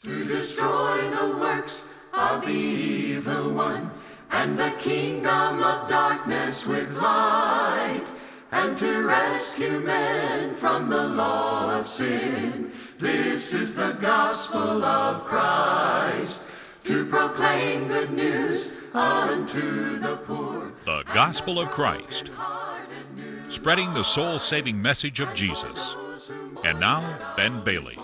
to destroy the works of the evil one and the kingdom of darkness with light and to rescue men from the law of sin. This is the gospel of Christ to proclaim good news unto the poor. The Gospel of Christ, spreading the soul saving message of Jesus. And now, Ben Bailey.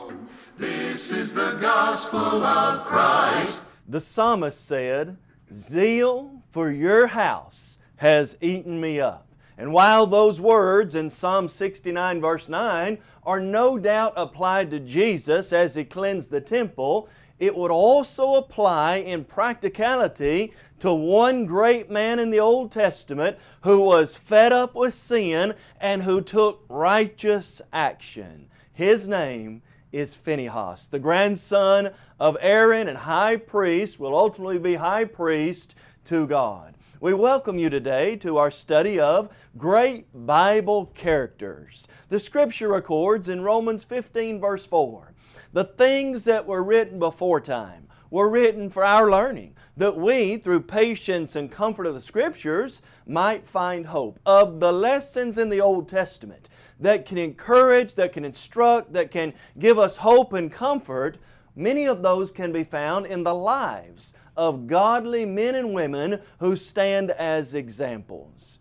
This is the gospel of Christ. The psalmist said, Zeal for your house has eaten me up. And while those words in Psalm 69 verse 9 are no doubt applied to Jesus as He cleansed the temple, it would also apply in practicality to one great man in the Old Testament who was fed up with sin and who took righteous action. His name is Phinehas, the grandson of Aaron and high priest, will ultimately be high priest to God. We welcome you today to our study of great Bible characters. The Scripture records in Romans 15 verse 4, the things that were written before time were written for our learning, that we, through patience and comfort of the Scriptures, might find hope. Of the lessons in the Old Testament that can encourage, that can instruct, that can give us hope and comfort, many of those can be found in the lives of godly men and women who stand as examples.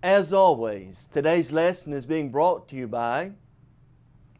As always, today's lesson is being brought to you by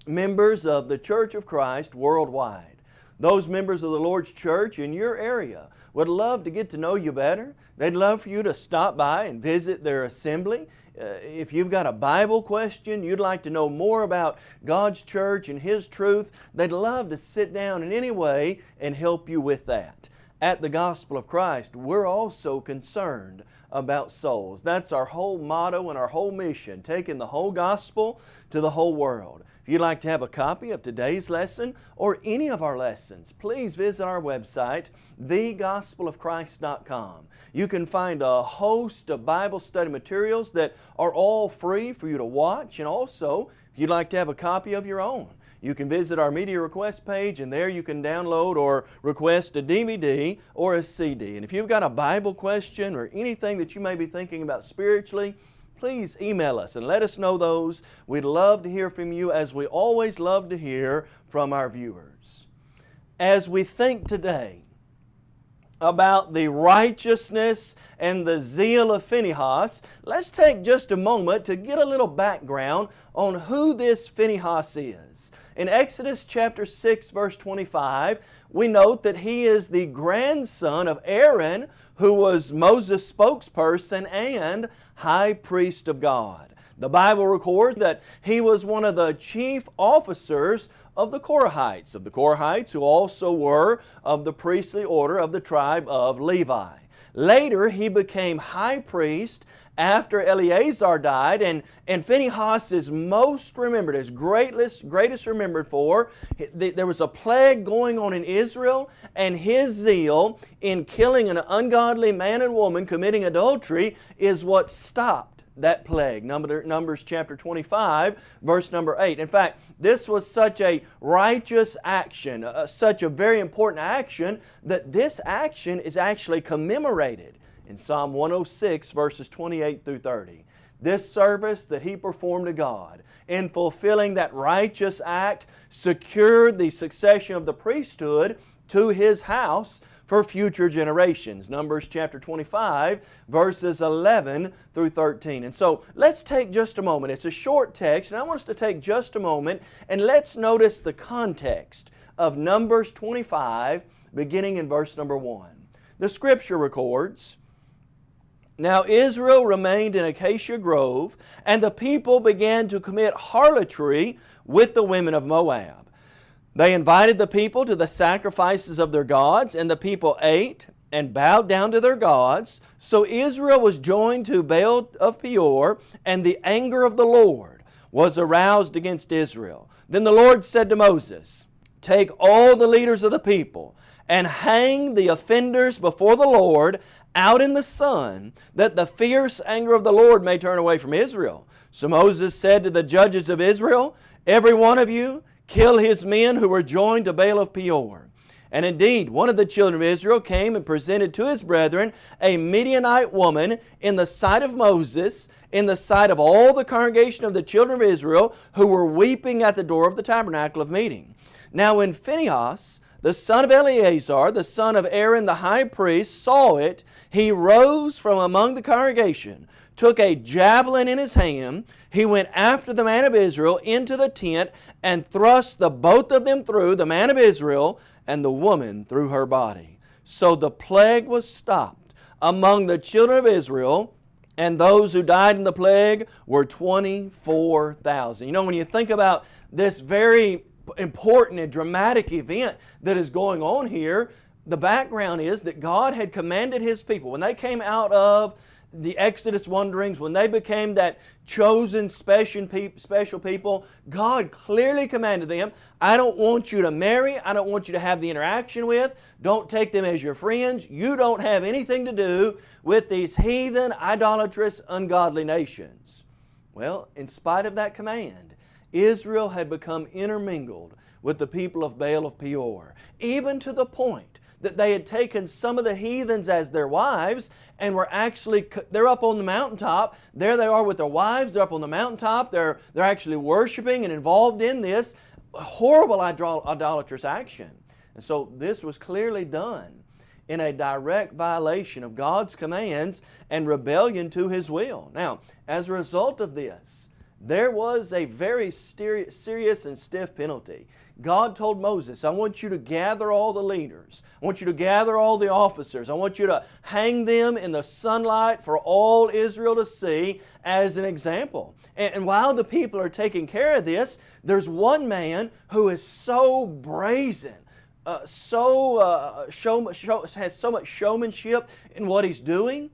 members of the Church of Christ worldwide. Those members of the Lord's church in your area would love to get to know you better. They'd love for you to stop by and visit their assembly. Uh, if you've got a Bible question, you'd like to know more about God's church and His truth, they'd love to sit down in any way and help you with that. At the Gospel of Christ, we're also concerned about souls. That's our whole motto and our whole mission, taking the whole gospel to the whole world. If you'd like to have a copy of today's lesson or any of our lessons, please visit our website, thegospelofchrist.com. You can find a host of Bible study materials that are all free for you to watch and also if you'd like to have a copy of your own, you can visit our media request page and there you can download or request a DVD or a CD. And if you've got a Bible question or anything that you may be thinking about spiritually, please email us and let us know those. We'd love to hear from you as we always love to hear from our viewers. As we think today about the righteousness and the zeal of Phinehas, let's take just a moment to get a little background on who this Phinehas is. In Exodus chapter 6 verse 25, we note that he is the grandson of Aaron who was Moses' spokesperson and high priest of God. The Bible records that he was one of the chief officers of the Korahites, of the Korahites who also were of the priestly order of the tribe of Levi. Later he became high priest after Eleazar died, and, and Phinehas is most remembered, is greatest, greatest remembered for. There was a plague going on in Israel, and his zeal in killing an ungodly man and woman committing adultery is what stopped that plague. Numbers chapter 25, verse number 8. In fact, this was such a righteous action, uh, such a very important action, that this action is actually commemorated in Psalm 106 verses 28 through 30. This service that he performed to God in fulfilling that righteous act secured the succession of the priesthood to his house for future generations. Numbers chapter 25 verses 11 through 13. And so let's take just a moment. It's a short text and I want us to take just a moment and let's notice the context of Numbers 25 beginning in verse number 1. The Scripture records, now Israel remained in Acacia Grove, and the people began to commit harlotry with the women of Moab. They invited the people to the sacrifices of their gods, and the people ate and bowed down to their gods. So Israel was joined to Baal of Peor, and the anger of the Lord was aroused against Israel. Then the Lord said to Moses, Take all the leaders of the people, and hang the offenders before the Lord out in the sun, that the fierce anger of the Lord may turn away from Israel. So Moses said to the judges of Israel, Every one of you kill his men who were joined to Baal of Peor. And indeed, one of the children of Israel came and presented to his brethren a Midianite woman in the sight of Moses, in the sight of all the congregation of the children of Israel, who were weeping at the door of the tabernacle of meeting. Now when Phinehas, the son of Eleazar, the son of Aaron the high priest, saw it, he rose from among the congregation, took a javelin in his hand, he went after the man of Israel into the tent and thrust the both of them through, the man of Israel and the woman through her body. So the plague was stopped among the children of Israel, and those who died in the plague were 24,000. You know, when you think about this very important and dramatic event that is going on here, the background is that God had commanded His people, when they came out of the Exodus wanderings, when they became that chosen special people, God clearly commanded them, I don't want you to marry, I don't want you to have the interaction with, don't take them as your friends, you don't have anything to do with these heathen, idolatrous, ungodly nations. Well, in spite of that command, Israel had become intermingled with the people of Baal of Peor, even to the point that they had taken some of the heathens as their wives and were actually, they're up on the mountaintop, there they are with their wives, they're up on the mountaintop, they're, they're actually worshiping and involved in this horrible idolatrous action. And so this was clearly done in a direct violation of God's commands and rebellion to His will. Now, as a result of this, there was a very serious and stiff penalty. God told Moses, I want you to gather all the leaders. I want you to gather all the officers. I want you to hang them in the sunlight for all Israel to see as an example. And, while the people are taking care of this, there's one man who is so brazen, uh, so uh, show, show, has so much showmanship in what he's doing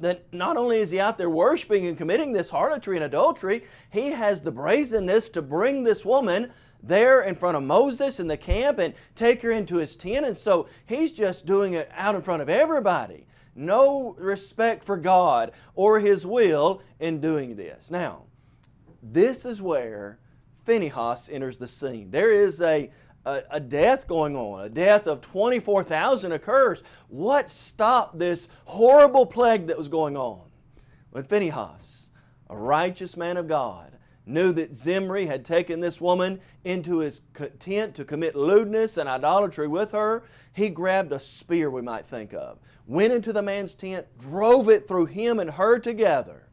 that not only is he out there worshiping and committing this harlotry and adultery, he has the brazenness to bring this woman there in front of Moses in the camp and take her into his tent. And so he's just doing it out in front of everybody. No respect for God or His will in doing this. Now, this is where Phinehas enters the scene. There is a, a, a death going on. A death of 24,000 occurs. What stopped this horrible plague that was going on? When Phinehas, a righteous man of God, knew that Zimri had taken this woman into his tent to commit lewdness and idolatry with her, he grabbed a spear, we might think of, went into the man's tent, drove it through him and her together.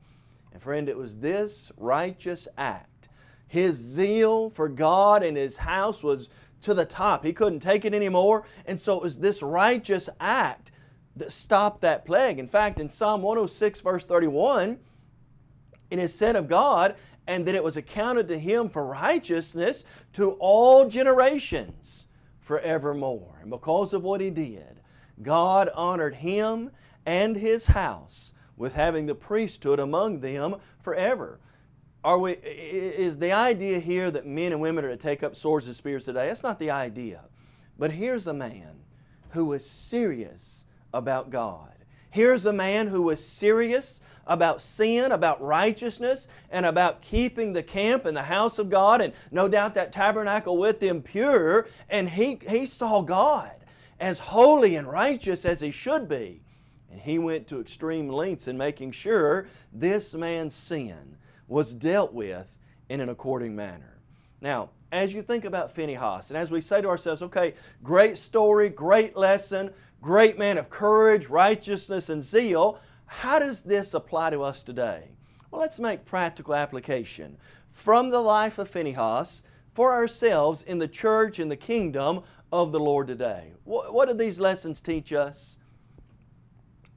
And friend, it was this righteous act. His zeal for God and His house was to the top. He couldn't take it anymore. And so it was this righteous act that stopped that plague. In fact, in Psalm 106 verse 31, it is said of God, and that it was accounted to Him for righteousness to all generations forevermore. And because of what He did, God honored Him and His house with having the priesthood among them forever. Are we, is the idea here that men and women are to take up swords and spears today? That's not the idea. But here's a man who was serious about God. Here's a man who was serious about sin, about righteousness, and about keeping the camp and the house of God, and no doubt that tabernacle with them pure. And he, he saw God as holy and righteous as He should be. And he went to extreme lengths in making sure this man's sin was dealt with in an according manner. Now, as you think about Phinehas, and as we say to ourselves, okay, great story, great lesson, great man of courage, righteousness, and zeal, how does this apply to us today? Well, let's make practical application from the life of Phinehas for ourselves in the church and the kingdom of the Lord today. What do these lessons teach us?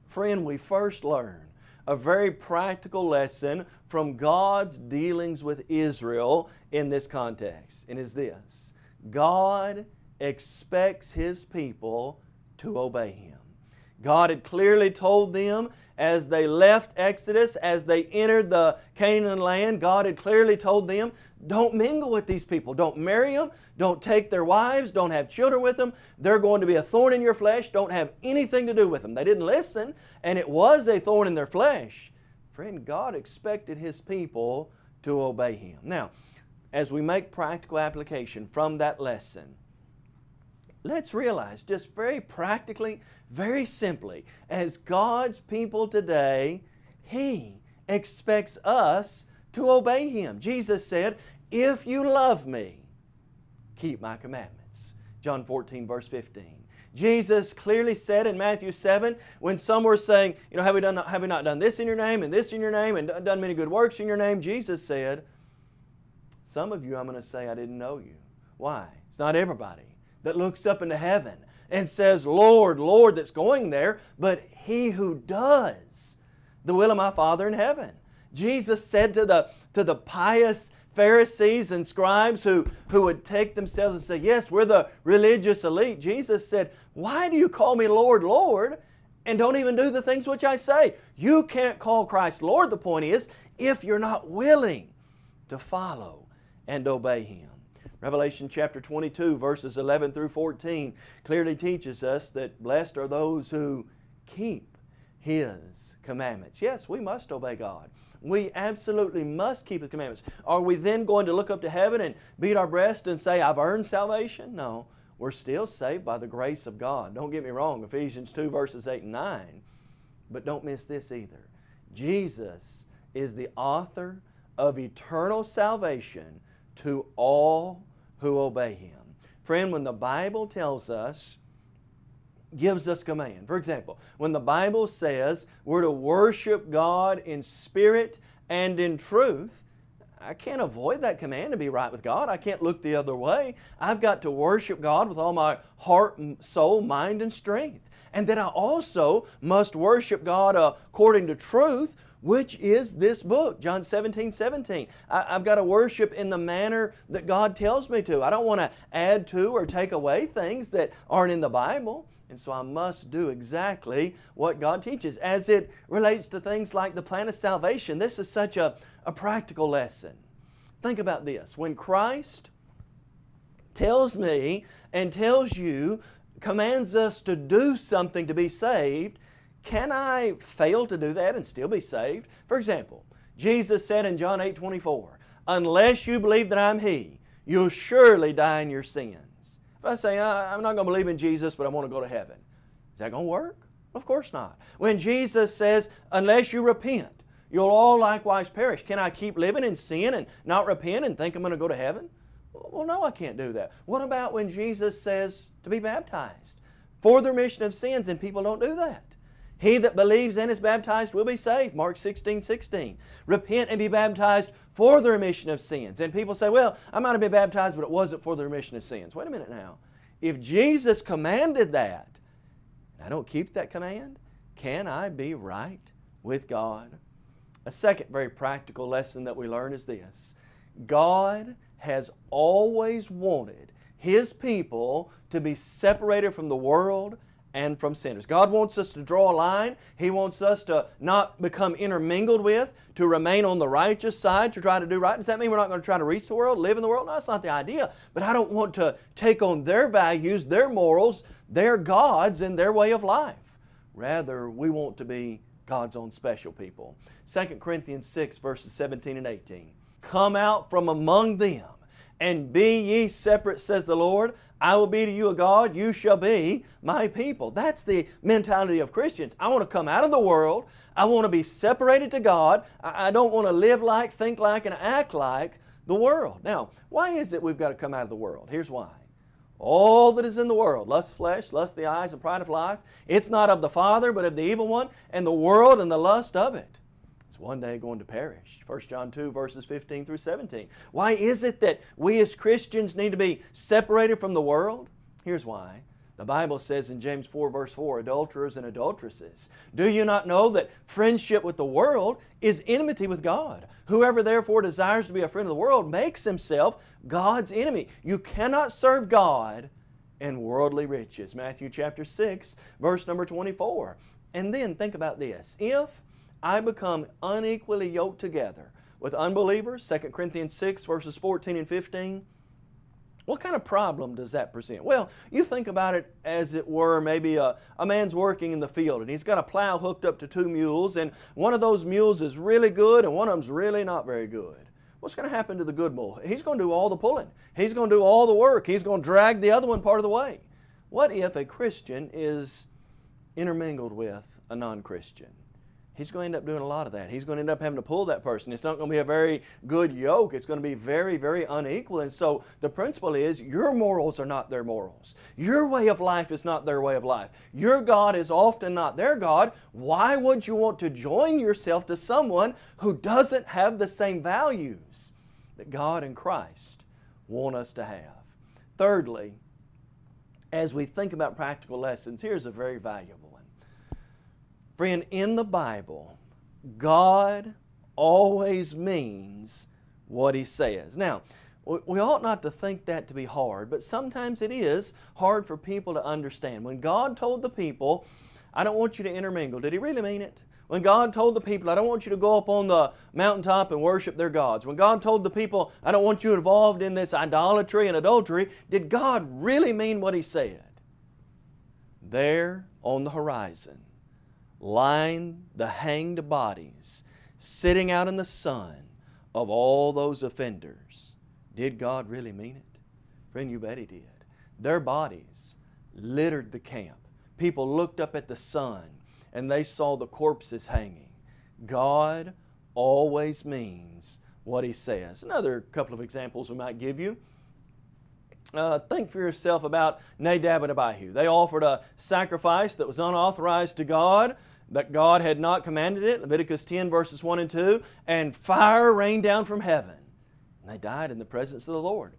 Friend, we first learn a very practical lesson from God's dealings with Israel in this context, and is this God expects His people to obey Him. God had clearly told them as they left Exodus, as they entered the Canaan land, God had clearly told them, don't mingle with these people. Don't marry them. Don't take their wives. Don't have children with them. They're going to be a thorn in your flesh. Don't have anything to do with them. They didn't listen, and it was a thorn in their flesh. Friend, God expected His people to obey Him. Now, as we make practical application from that lesson, let's realize just very practically, very simply, as God's people today, He expects us to obey Him. Jesus said, If you love me, keep my commandments. John 14, verse 15. Jesus clearly said in Matthew 7, when some were saying, you know, have we, done, have we not done this in your name and this in your name and done many good works in your name? Jesus said, some of you I'm going to say I didn't know you. Why? It's not everybody that looks up into heaven and says, Lord, Lord, that's going there, but he who does the will of my Father in heaven. Jesus said to the, to the pious Pharisees and scribes who, who would take themselves and say, Yes, we're the religious elite. Jesus said, Why do you call me Lord, Lord, and don't even do the things which I say? You can't call Christ Lord, the point is, if you're not willing to follow and obey Him. Revelation chapter 22, verses 11 through 14, clearly teaches us that blessed are those who keep His commandments. Yes, we must obey God. We absolutely must keep the commandments. Are we then going to look up to heaven and beat our breast and say, I've earned salvation? No. We're still saved by the grace of God. Don't get me wrong, Ephesians 2 verses 8 and 9. But don't miss this either. Jesus is the author of eternal salvation to all who obey Him. Friend, when the Bible tells us gives us command. For example, when the Bible says we're to worship God in spirit and in truth, I can't avoid that command to be right with God. I can't look the other way. I've got to worship God with all my heart, soul, mind, and strength. And then I also must worship God according to truth, which is this book, John 17, 17. I, have got to worship in the manner that God tells me to. I don't want to add to or take away things that aren't in the Bible. And so I must do exactly what God teaches. As it relates to things like the plan of salvation, this is such a, a practical lesson. Think about this. When Christ tells me and tells you, commands us to do something to be saved, can I fail to do that and still be saved? For example, Jesus said in John 8, 24, Unless you believe that I'm He, you'll surely die in your sins. If I say, I'm not going to believe in Jesus, but I want to go to heaven, is that going to work? Of course not. When Jesus says, unless you repent, you'll all likewise perish. Can I keep living in sin and not repent and think I'm going to go to heaven? Well, no, I can't do that. What about when Jesus says to be baptized for the remission of sins and people don't do that? He that believes and is baptized will be saved. Mark 16, 16. Repent and be baptized for the remission of sins. And people say, well, I might have been baptized, but it wasn't for the remission of sins. Wait a minute now. If Jesus commanded that, and I don't keep that command, can I be right with God? A second very practical lesson that we learn is this. God has always wanted His people to be separated from the world and from sinners. God wants us to draw a line. He wants us to not become intermingled with, to remain on the righteous side, to try to do right. Does that mean we're not going to try to reach the world, live in the world? No, that's not the idea. But I don't want to take on their values, their morals, their gods, and their way of life. Rather, we want to be God's own special people. 2 Corinthians 6, verses 17 and 18. Come out from among them, and be ye separate, says the Lord. I will be to you a God, you shall be my people. That's the mentality of Christians. I want to come out of the world. I want to be separated to God. I don't want to live like, think like, and act like the world. Now, why is it we've got to come out of the world? Here's why. All that is in the world, lust of flesh, lust of the eyes, and pride of life, it's not of the Father, but of the evil one, and the world and the lust of it one day going to perish. 1 John 2 verses 15 through 17. Why is it that we as Christians need to be separated from the world? Here's why. The Bible says in James 4 verse 4, adulterers and adulteresses, do you not know that friendship with the world is enmity with God? Whoever therefore desires to be a friend of the world makes himself God's enemy. You cannot serve God and worldly riches. Matthew chapter 6 verse number 24. And then think about this. If I become unequally yoked together with unbelievers, 2 Corinthians 6 verses 14 and 15, what kind of problem does that present? Well, you think about it as it were maybe a, a man's working in the field and he's got a plow hooked up to two mules and one of those mules is really good and one of them's really not very good. what's going to happen to the good mule? He's going to do all the pulling. He's going to do all the work. He's going to drag the other one part of the way. What if a Christian is intermingled with a non-Christian? He's going to end up doing a lot of that. He's going to end up having to pull that person. It's not going to be a very good yoke. It's going to be very, very unequal. And so the principle is your morals are not their morals. Your way of life is not their way of life. Your God is often not their God. Why would you want to join yourself to someone who doesn't have the same values that God and Christ want us to have? Thirdly, as we think about practical lessons, here's a very valuable. Friend, in the Bible, God always means what He says. Now, we ought not to think that to be hard, but sometimes it is hard for people to understand. When God told the people, I don't want you to intermingle, did He really mean it? When God told the people, I don't want you to go up on the mountaintop and worship their gods. When God told the people, I don't want you involved in this idolatry and adultery, did God really mean what He said? There on the horizon, lying the hanged bodies, sitting out in the sun of all those offenders. Did God really mean it? Friend, you bet He did. Their bodies littered the camp. People looked up at the sun and they saw the corpses hanging. God always means what He says. Another couple of examples we might give you. Uh, think for yourself about Nadab and Abihu. They offered a sacrifice that was unauthorized to God that God had not commanded it, Leviticus 10 verses 1 and 2, and fire rained down from heaven. And they died in the presence of the Lord.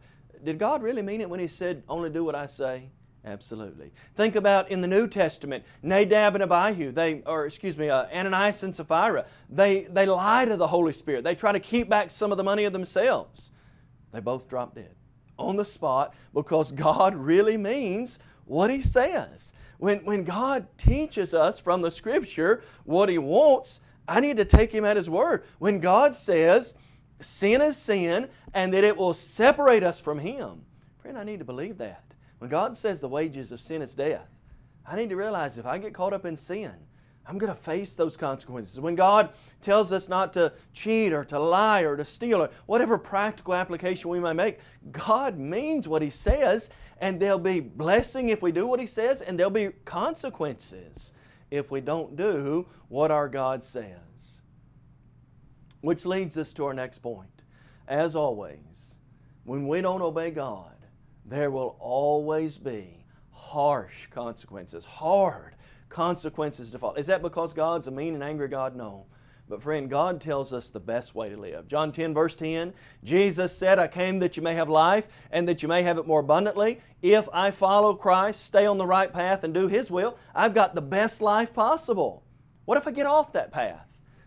Did God really mean it when He said, only do what I say? Absolutely. Think about in the New Testament, Nadab and Abihu, they, or excuse me, uh, Ananias and Sapphira, they, they lie to the Holy Spirit. They try to keep back some of the money of themselves. They both drop dead on the spot because God really means what He says. When, when God teaches us from the Scripture what He wants, I need to take Him at His word. When God says sin is sin and that it will separate us from Him, friend, I need to believe that. When God says the wages of sin is death, I need to realize if I get caught up in sin, I'm going to face those consequences. When God tells us not to cheat or to lie or to steal or whatever practical application we may make, God means what He says and there'll be blessing if we do what He says and there'll be consequences if we don't do what our God says. Which leads us to our next point. As always, when we don't obey God, there will always be harsh consequences, hard consequences to follow. Is that because God's a mean and angry God? No. But friend, God tells us the best way to live. John 10 verse 10, Jesus said, I came that you may have life and that you may have it more abundantly. If I follow Christ, stay on the right path and do His will, I've got the best life possible. What if I get off that path?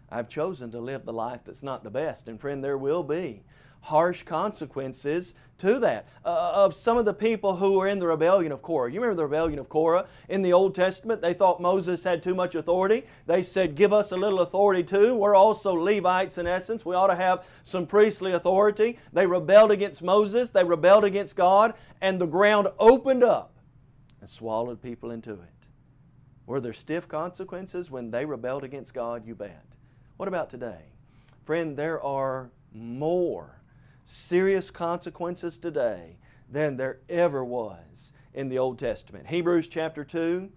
I've chosen to live the life that's not the best. And friend, there will be harsh consequences to that. Uh, of some of the people who were in the rebellion of Korah. You remember the rebellion of Korah? In the Old Testament, they thought Moses had too much authority. They said, give us a little authority too. We're also Levites in essence. We ought to have some priestly authority. They rebelled against Moses. They rebelled against God. And the ground opened up and swallowed people into it. Were there stiff consequences when they rebelled against God? You bet. What about today? Friend, there are more serious consequences today than there ever was in the Old Testament. Hebrews chapter 2,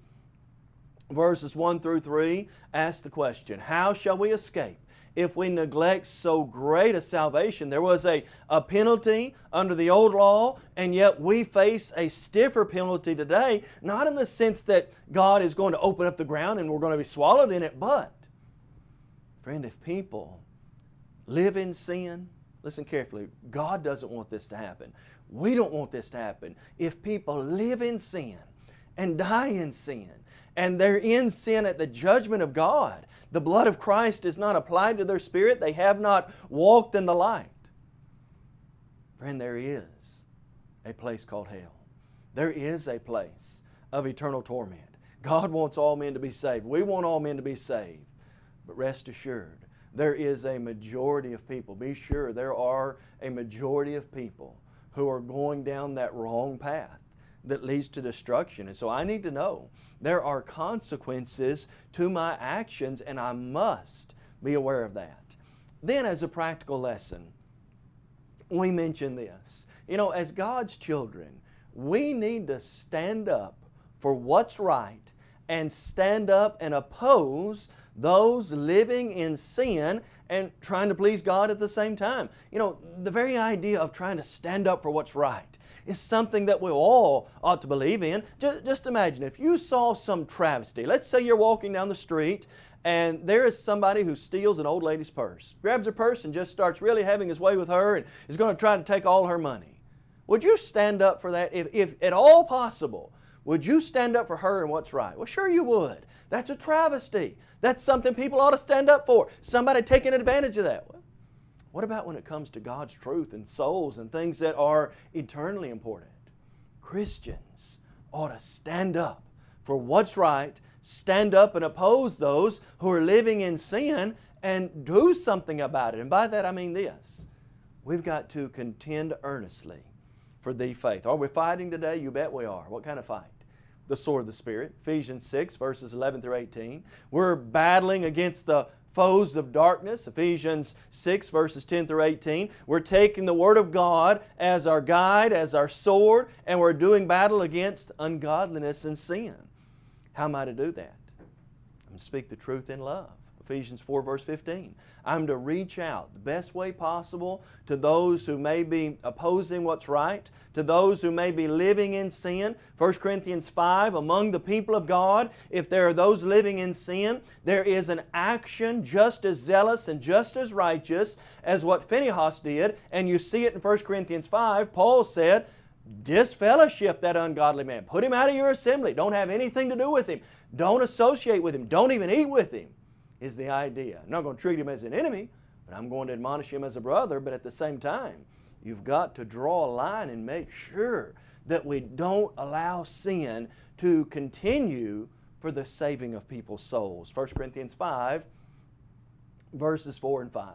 verses 1 through 3 ask the question, How shall we escape if we neglect so great a salvation? There was a, a penalty under the old law, and yet we face a stiffer penalty today, not in the sense that God is going to open up the ground and we're going to be swallowed in it, but, friend, if people live in sin, Listen carefully. God doesn't want this to happen. We don't want this to happen. If people live in sin and die in sin, and they're in sin at the judgment of God, the blood of Christ is not applied to their spirit, they have not walked in the light. Friend, there is a place called hell. There is a place of eternal torment. God wants all men to be saved. We want all men to be saved. But rest assured, there is a majority of people. Be sure there are a majority of people who are going down that wrong path that leads to destruction. And so I need to know there are consequences to my actions and I must be aware of that. Then as a practical lesson, we mention this. You know, as God's children, we need to stand up for what's right and stand up and oppose those living in sin and trying to please God at the same time. You know, the very idea of trying to stand up for what's right is something that we all ought to believe in. Just, just imagine if you saw some travesty. Let's say you're walking down the street and there is somebody who steals an old lady's purse, grabs her purse and just starts really having his way with her and is going to try to take all her money. Would you stand up for that? If, if at all possible, would you stand up for her and what's right? Well, sure you would. That's a travesty. That's something people ought to stand up for. Somebody taking advantage of that. What about when it comes to God's truth and souls and things that are eternally important? Christians ought to stand up for what's right, stand up and oppose those who are living in sin and do something about it. And by that I mean this. We've got to contend earnestly for the faith. Are we fighting today? You bet we are. What kind of fight? The sword of the Spirit, Ephesians 6 verses 11 through 18. We're battling against the foes of darkness, Ephesians 6 verses 10 through 18. We're taking the Word of God as our guide, as our sword, and we're doing battle against ungodliness and sin. How am I to do that? I'm to speak the truth in love. Ephesians 4 verse 15. I'm to reach out the best way possible to those who may be opposing what's right, to those who may be living in sin. 1 Corinthians 5, among the people of God, if there are those living in sin, there is an action just as zealous and just as righteous as what Phinehas did, and you see it in 1 Corinthians 5. Paul said, disfellowship that ungodly man. Put him out of your assembly. Don't have anything to do with him. Don't associate with him. Don't even eat with him is the idea. I'm not going to treat him as an enemy, but I'm going to admonish him as a brother, but at the same time, you've got to draw a line and make sure that we don't allow sin to continue for the saving of people's souls. 1 Corinthians 5, verses 4 and 5.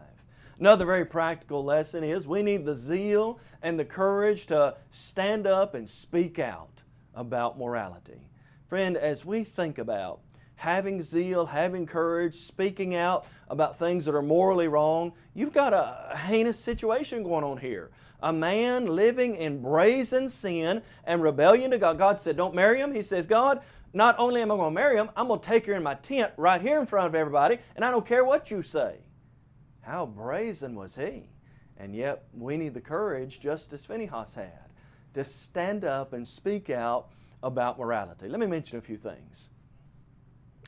Another very practical lesson is we need the zeal and the courage to stand up and speak out about morality. Friend, as we think about having zeal, having courage, speaking out about things that are morally wrong, you've got a heinous situation going on here. A man living in brazen sin and rebellion to God. God said, don't marry him. He says, God, not only am I going to marry him, I'm going to take her in my tent right here in front of everybody, and I don't care what you say. How brazen was he? And yet we need the courage, just as Phinehas had, to stand up and speak out about morality. Let me mention a few things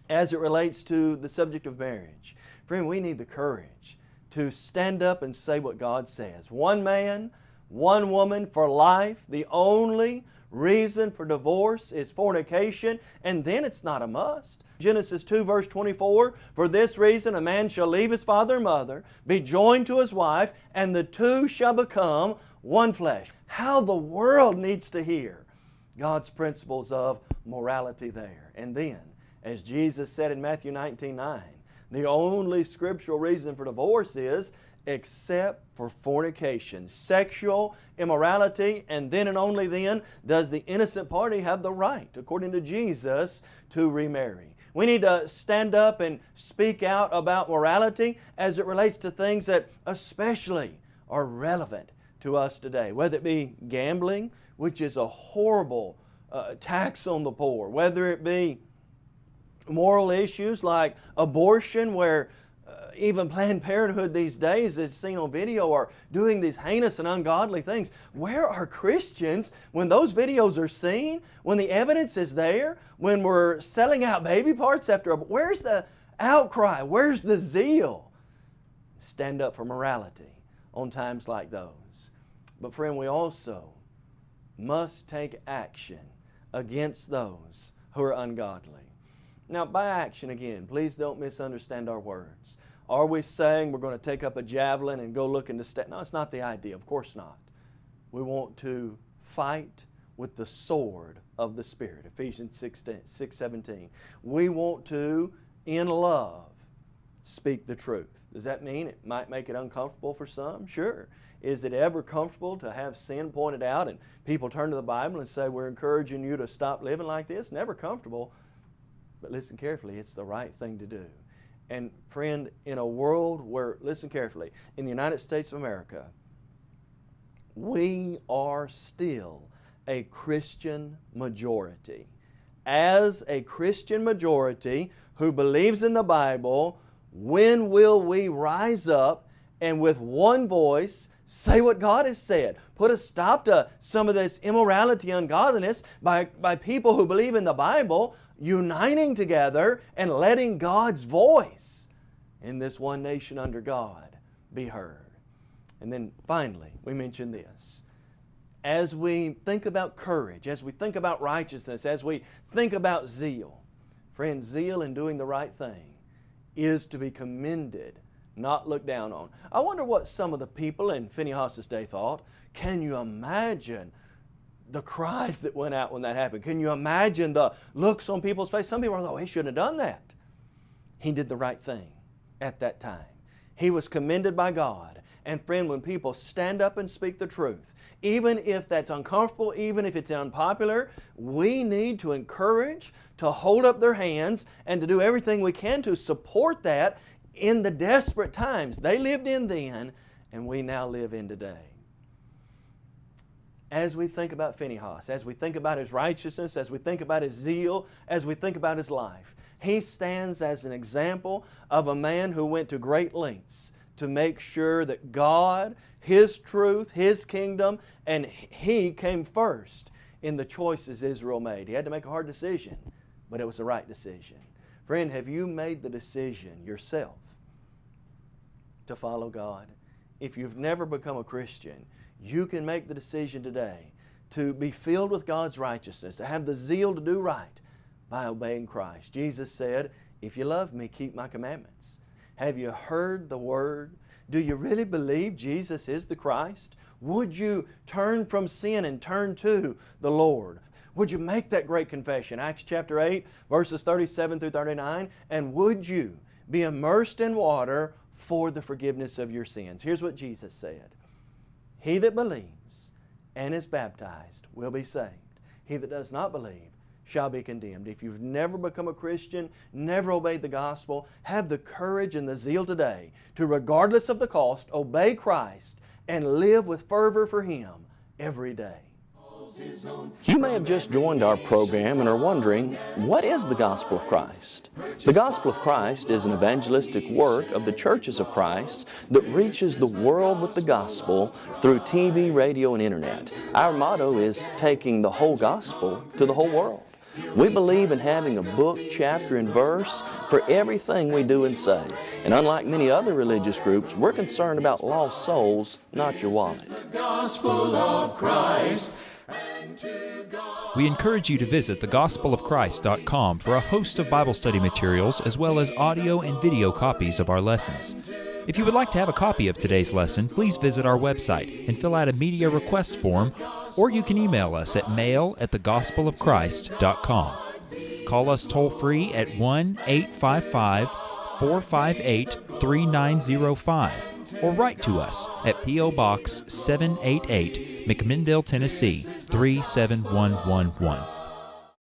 as it relates to the subject of marriage. Friend, we need the courage to stand up and say what God says. One man, one woman for life. The only reason for divorce is fornication, and then it's not a must. Genesis 2 verse 24, For this reason a man shall leave his father and mother, be joined to his wife, and the two shall become one flesh. How the world needs to hear God's principles of morality there. And then, as Jesus said in Matthew 19, 9, the only scriptural reason for divorce is except for fornication, sexual immorality, and then and only then does the innocent party have the right, according to Jesus, to remarry. We need to stand up and speak out about morality as it relates to things that especially are relevant to us today, whether it be gambling, which is a horrible uh, tax on the poor, whether it be moral issues like abortion where uh, even Planned Parenthood these days, as seen on video, are doing these heinous and ungodly things. Where are Christians when those videos are seen? When the evidence is there? When we're selling out baby parts after. Where's the outcry? Where's the zeal? Stand up for morality on times like those. But friend, we also must take action against those who are ungodly. Now, by action again, please don't misunderstand our words. Are we saying we're going to take up a javelin and go looking to step? No, it's not the idea. Of course not. We want to fight with the sword of the Spirit, Ephesians 6, 6 17. We want to, in love, speak the truth. Does that mean it might make it uncomfortable for some? Sure. Is it ever comfortable to have sin pointed out and people turn to the Bible and say, we're encouraging you to stop living like this? Never comfortable. But listen carefully, it's the right thing to do. And friend, in a world where, listen carefully, in the United States of America, we are still a Christian majority. As a Christian majority who believes in the Bible, when will we rise up and with one voice say what God has said? Put a stop to some of this immorality, ungodliness by, by people who believe in the Bible uniting together and letting God's voice in this one nation under God be heard. And then finally, we mention this. As we think about courage, as we think about righteousness, as we think about zeal, friends, zeal in doing the right thing is to be commended, not looked down on. I wonder what some of the people in Phinehas' day thought. Can you imagine the cries that went out when that happened? Can you imagine the looks on people's face? Some people are like, oh, he shouldn't have done that. He did the right thing at that time. He was commended by God. And friend, when people stand up and speak the truth, even if that's uncomfortable, even if it's unpopular, we need to encourage, to hold up their hands, and to do everything we can to support that in the desperate times they lived in then and we now live in today as we think about Phinehas, as we think about his righteousness, as we think about his zeal, as we think about his life, he stands as an example of a man who went to great lengths to make sure that God, His truth, His kingdom, and He came first in the choices Israel made. He had to make a hard decision, but it was the right decision. Friend, have you made the decision yourself to follow God? If you've never become a Christian, you can make the decision today to be filled with God's righteousness, to have the zeal to do right by obeying Christ. Jesus said, If you love me, keep my commandments. Have you heard the Word? Do you really believe Jesus is the Christ? Would you turn from sin and turn to the Lord? Would you make that great confession? Acts chapter 8, verses 37 through 39. And would you be immersed in water for the forgiveness of your sins? Here's what Jesus said he that believes and is baptized will be saved. He that does not believe shall be condemned. If you've never become a Christian, never obeyed the gospel, have the courage and the zeal today to, regardless of the cost, obey Christ and live with fervor for Him every day. You may have just joined our program and are wondering, what is the Gospel of Christ? The Gospel of Christ is an evangelistic work of the churches of Christ that reaches the world with the gospel through TV, radio, and internet. Our motto is taking the whole gospel to the whole world. We believe in having a book, chapter, and verse for everything we do and say. And unlike many other religious groups, we're concerned about lost souls, not your wallet. We encourage you to visit thegospelofchrist.com for a host of Bible study materials as well as audio and video copies of our lessons. If you would like to have a copy of today's lesson, please visit our website and fill out a media request form, or you can email us at mail at thegospelofchrist.com. Call us toll free at 1 855 458 3905 or write to us at P.O. Box 788, McMinnville, Tennessee 37111.